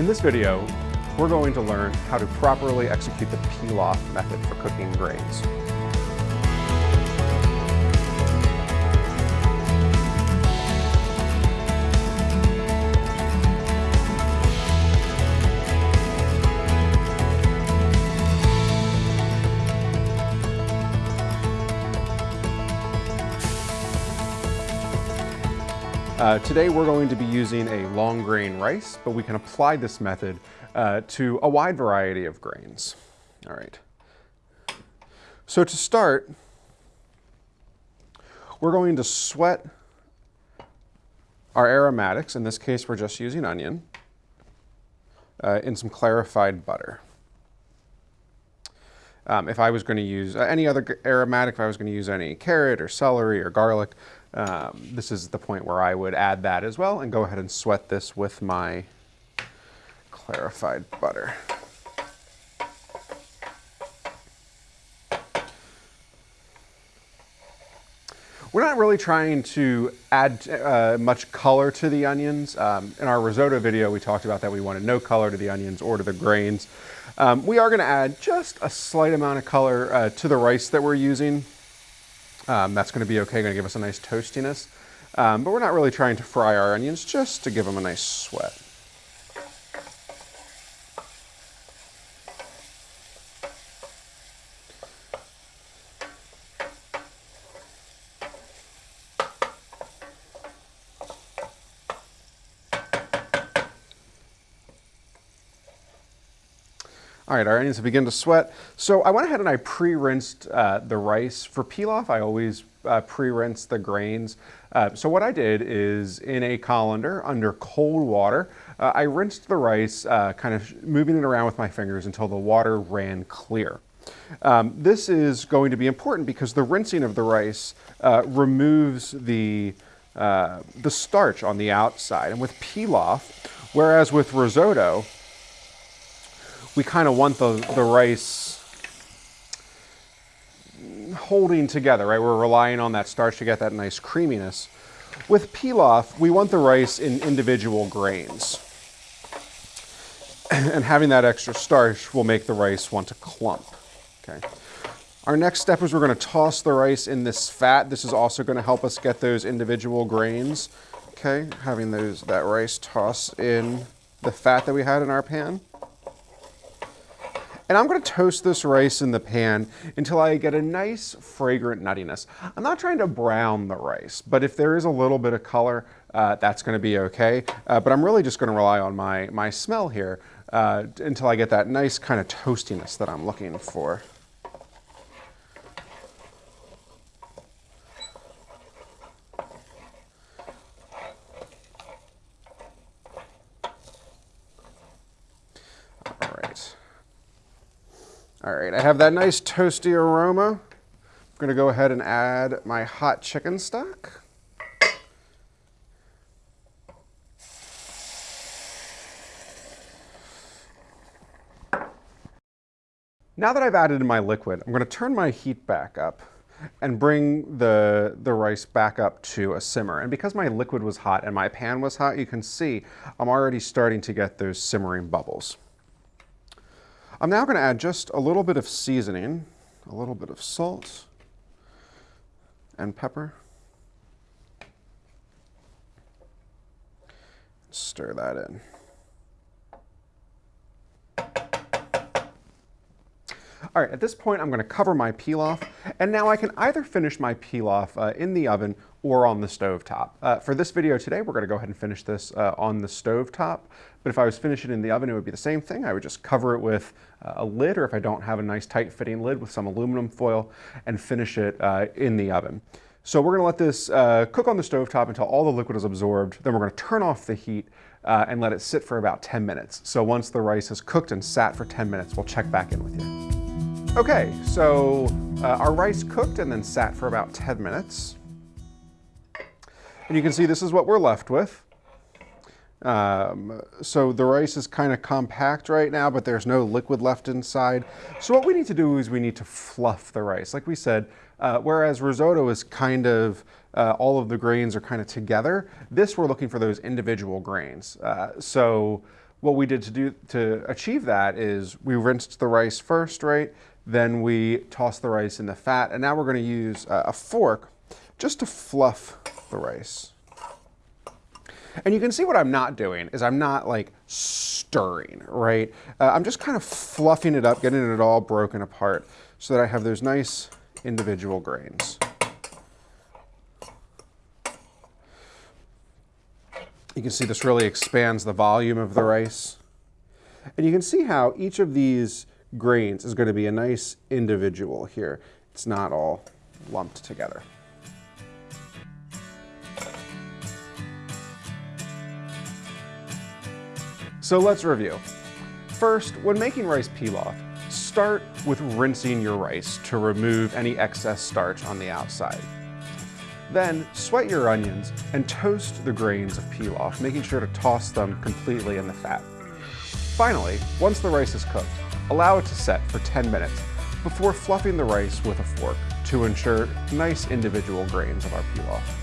In this video, we're going to learn how to properly execute the pilaf method for cooking grains. Uh, today we're going to be using a long grain rice, but we can apply this method uh, to a wide variety of grains. All right. So to start, we're going to sweat our aromatics. In this case, we're just using onion uh, in some clarified butter. Um, if I was going to use uh, any other aromatic, if I was going to use any carrot or celery or garlic, um, this is the point where I would add that as well and go ahead and sweat this with my clarified butter. We're not really trying to add uh, much color to the onions. Um, in our risotto video, we talked about that we wanted no color to the onions or to the grains. Um, we are gonna add just a slight amount of color uh, to the rice that we're using. Um, that's gonna be okay, gonna give us a nice toastiness. Um, but we're not really trying to fry our onions, just to give them a nice sweat. All right, our onions have begun to sweat. So I went ahead and I pre-rinsed uh, the rice. For pilaf, I always uh, pre-rinse the grains. Uh, so what I did is in a colander under cold water, uh, I rinsed the rice, uh, kind of moving it around with my fingers until the water ran clear. Um, this is going to be important because the rinsing of the rice uh, removes the, the starch on the outside. And with pilaf, whereas with risotto, we kind of want the, the rice holding together, right? We're relying on that starch to get that nice creaminess. With pilaf, we want the rice in individual grains. And having that extra starch will make the rice want to clump, okay? Our next step is we're gonna toss the rice in this fat. This is also gonna help us get those individual grains, okay? Having those, that rice toss in the fat that we had in our pan. And I'm gonna toast this rice in the pan until I get a nice fragrant nuttiness. I'm not trying to brown the rice, but if there is a little bit of color, uh, that's gonna be okay. Uh, but I'm really just gonna rely on my, my smell here uh, until I get that nice kind of toastiness that I'm looking for. All right, I have that nice toasty aroma. I'm gonna go ahead and add my hot chicken stock. Now that I've added in my liquid, I'm gonna turn my heat back up and bring the, the rice back up to a simmer. And because my liquid was hot and my pan was hot, you can see I'm already starting to get those simmering bubbles. I'm now going to add just a little bit of seasoning, a little bit of salt and pepper. Stir that in. All right, at this point, I'm going to cover my pilaf, and now I can either finish my pilaf uh, in the oven or on the stove top. Uh, for this video today, we're going to go ahead and finish this uh, on the stove top. But if I was finishing in the oven, it would be the same thing. I would just cover it with uh, a lid, or if I don't have a nice tight fitting lid with some aluminum foil, and finish it uh, in the oven. So we're going to let this uh, cook on the stove top until all the liquid is absorbed. Then we're going to turn off the heat uh, and let it sit for about 10 minutes. So once the rice is cooked and sat for 10 minutes, we'll check back in with you. Okay, so uh, our rice cooked and then sat for about 10 minutes. And you can see this is what we're left with. Um, so the rice is kind of compact right now, but there's no liquid left inside. So what we need to do is we need to fluff the rice. Like we said, uh, whereas risotto is kind of, uh, all of the grains are kind of together, this we're looking for those individual grains. Uh, so what we did to do to achieve that is we rinsed the rice first, right? Then we tossed the rice in the fat, and now we're going to use a fork just to fluff the rice. And you can see what I'm not doing is I'm not like stirring, right? Uh, I'm just kind of fluffing it up, getting it all broken apart so that I have those nice individual grains. You can see this really expands the volume of the rice. And you can see how each of these grains is going to be a nice individual here. It's not all lumped together. So let's review. First, when making rice pilaf, start with rinsing your rice to remove any excess starch on the outside. Then sweat your onions and toast the grains of pilaf, making sure to toss them completely in the fat. Finally, once the rice is cooked, allow it to set for 10 minutes before fluffing the rice with a fork to ensure nice individual grains of our pilaf.